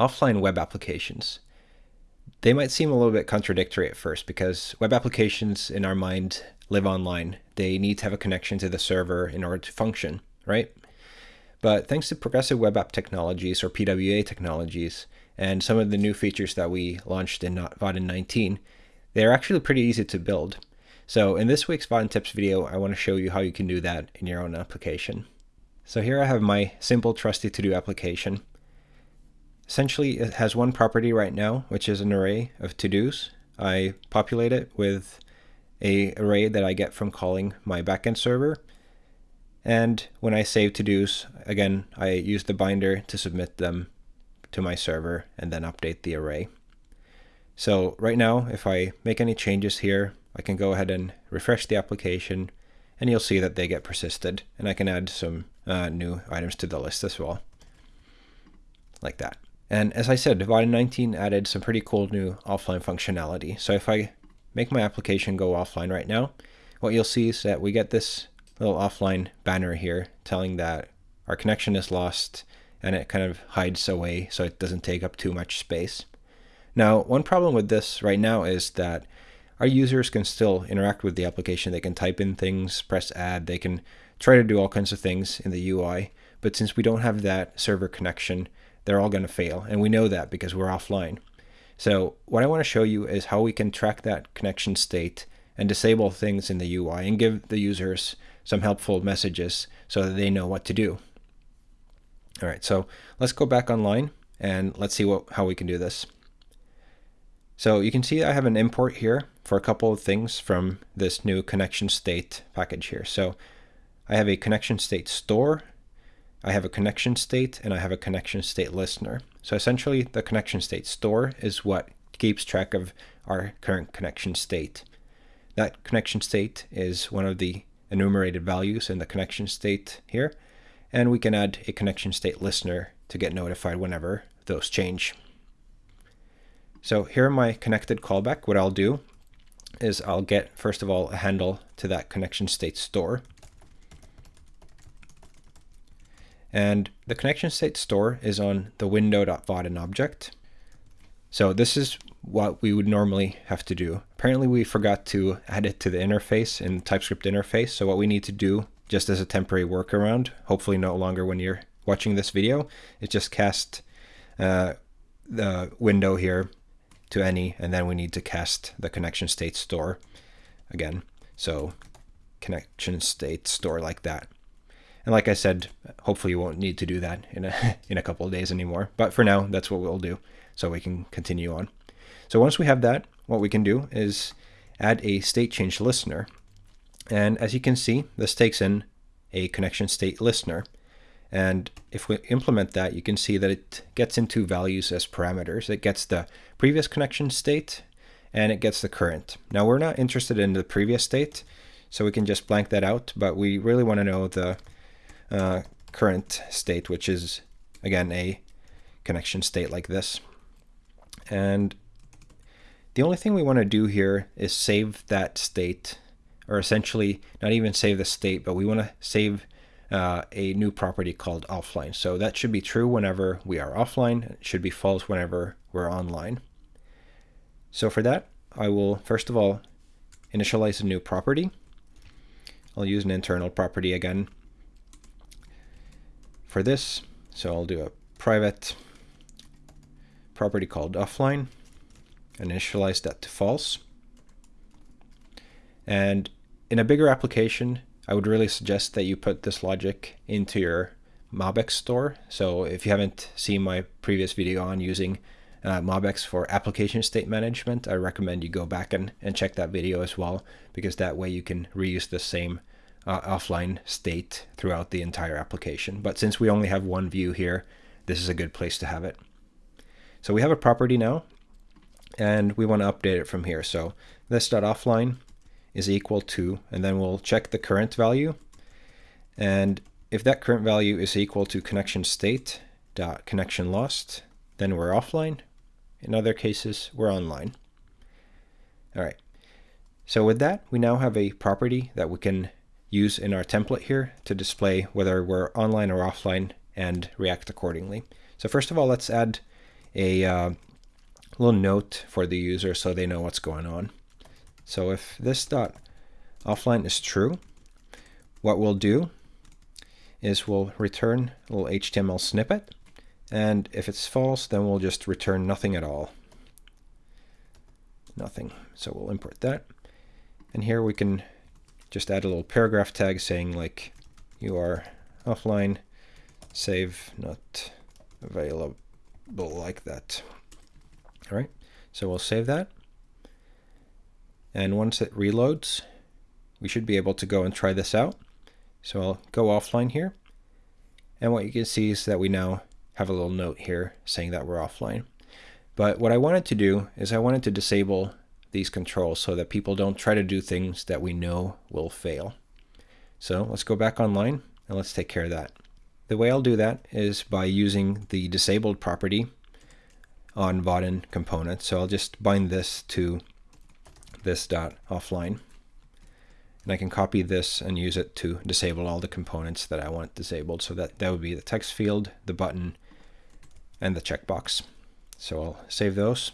offline web applications. They might seem a little bit contradictory at first because web applications in our mind live online. They need to have a connection to the server in order to function, right? But thanks to progressive web app technologies or PWA technologies and some of the new features that we launched in uh, Vaadin 19, they're actually pretty easy to build. So in this week's Vaadin Tips video, I want to show you how you can do that in your own application. So here I have my simple trusty to-do application. Essentially, it has one property right now, which is an array of to-dos. I populate it with a array that I get from calling my backend server. And when I save to-dos, again, I use the binder to submit them to my server and then update the array. So right now, if I make any changes here, I can go ahead and refresh the application and you'll see that they get persisted and I can add some uh, new items to the list as well like that. And as I said, Vaadin 19 added some pretty cool new offline functionality. So if I make my application go offline right now, what you'll see is that we get this little offline banner here telling that our connection is lost and it kind of hides away so it doesn't take up too much space. Now, one problem with this right now is that our users can still interact with the application. They can type in things, press add, they can try to do all kinds of things in the UI. But since we don't have that server connection, they're all going to fail. And we know that because we're offline. So what I want to show you is how we can track that connection state and disable things in the UI and give the users some helpful messages so that they know what to do. All right, so let's go back online and let's see what how we can do this. So you can see I have an import here for a couple of things from this new connection state package here. So I have a connection state store I have a connection state and I have a connection state listener. So essentially the connection state store is what keeps track of our current connection state. That connection state is one of the enumerated values in the connection state here. And we can add a connection state listener to get notified whenever those change. So here in my connected callback, what I'll do is I'll get, first of all, a handle to that connection state store. And the connection state store is on the window.vaadin object. So this is what we would normally have to do. Apparently we forgot to add it to the interface in TypeScript interface. So what we need to do just as a temporary workaround, hopefully no longer when you're watching this video, is just cast uh, the window here to any, and then we need to cast the connection state store again. So connection state store like that. And like I said, hopefully you won't need to do that in a, in a couple of days anymore. But for now, that's what we'll do so we can continue on. So once we have that, what we can do is add a state change listener. And as you can see, this takes in a connection state listener. And if we implement that, you can see that it gets into values as parameters. It gets the previous connection state and it gets the current. Now we're not interested in the previous state, so we can just blank that out, but we really want to know the uh, current state, which is again a connection state like this. And the only thing we want to do here is save that state, or essentially not even save the state, but we want to save uh, a new property called offline. So that should be true whenever we are offline. It should be false whenever we're online. So for that, I will first of all initialize a new property. I'll use an internal property again for this. So I'll do a private property called offline, initialize that to false. And in a bigger application, I would really suggest that you put this logic into your MobX store. So if you haven't seen my previous video on using uh, MobX for application state management, I recommend you go back and, and check that video as well, because that way you can reuse the same uh, offline state throughout the entire application. But since we only have one view here, this is a good place to have it. So we have a property now, and we want to update it from here. So this.offline is equal to, and then we'll check the current value. And if that current value is equal to connection state dot connection lost, then we're offline. In other cases, we're online. All right. So with that, we now have a property that we can use in our template here to display whether we're online or offline and react accordingly. So first of all, let's add a uh, little note for the user so they know what's going on. So if this dot offline is true, what we'll do is we'll return a little HTML snippet. And if it's false, then we'll just return nothing at all. Nothing. So we'll import that. And here we can just add a little paragraph tag saying like you are offline, save not available like that. All right, so we'll save that. And once it reloads, we should be able to go and try this out. So I'll go offline here. And what you can see is that we now have a little note here saying that we're offline. But what I wanted to do is I wanted to disable these controls so that people don't try to do things that we know will fail. So let's go back online and let's take care of that. The way I'll do that is by using the disabled property on Vaadin component. So I'll just bind this to this dot offline. And I can copy this and use it to disable all the components that I want disabled. So that, that would be the text field, the button, and the checkbox. So I'll save those.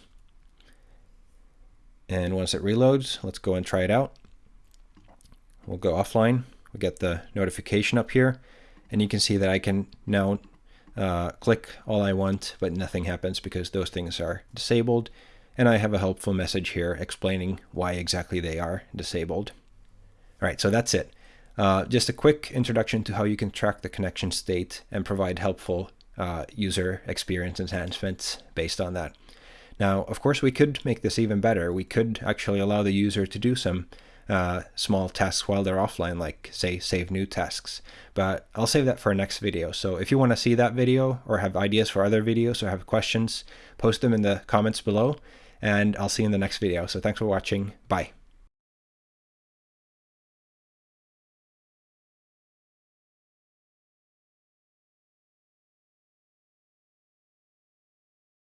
And once it reloads, let's go and try it out. We'll go offline. We get the notification up here. And you can see that I can now uh, click all I want, but nothing happens because those things are disabled. And I have a helpful message here explaining why exactly they are disabled. All right, so that's it. Uh, just a quick introduction to how you can track the connection state and provide helpful uh, user experience enhancements based on that. Now, of course, we could make this even better. We could actually allow the user to do some uh, small tasks while they're offline, like say save new tasks. But I'll save that for a next video. So if you want to see that video or have ideas for other videos or have questions, post them in the comments below and I'll see you in the next video. So thanks for watching. Bye.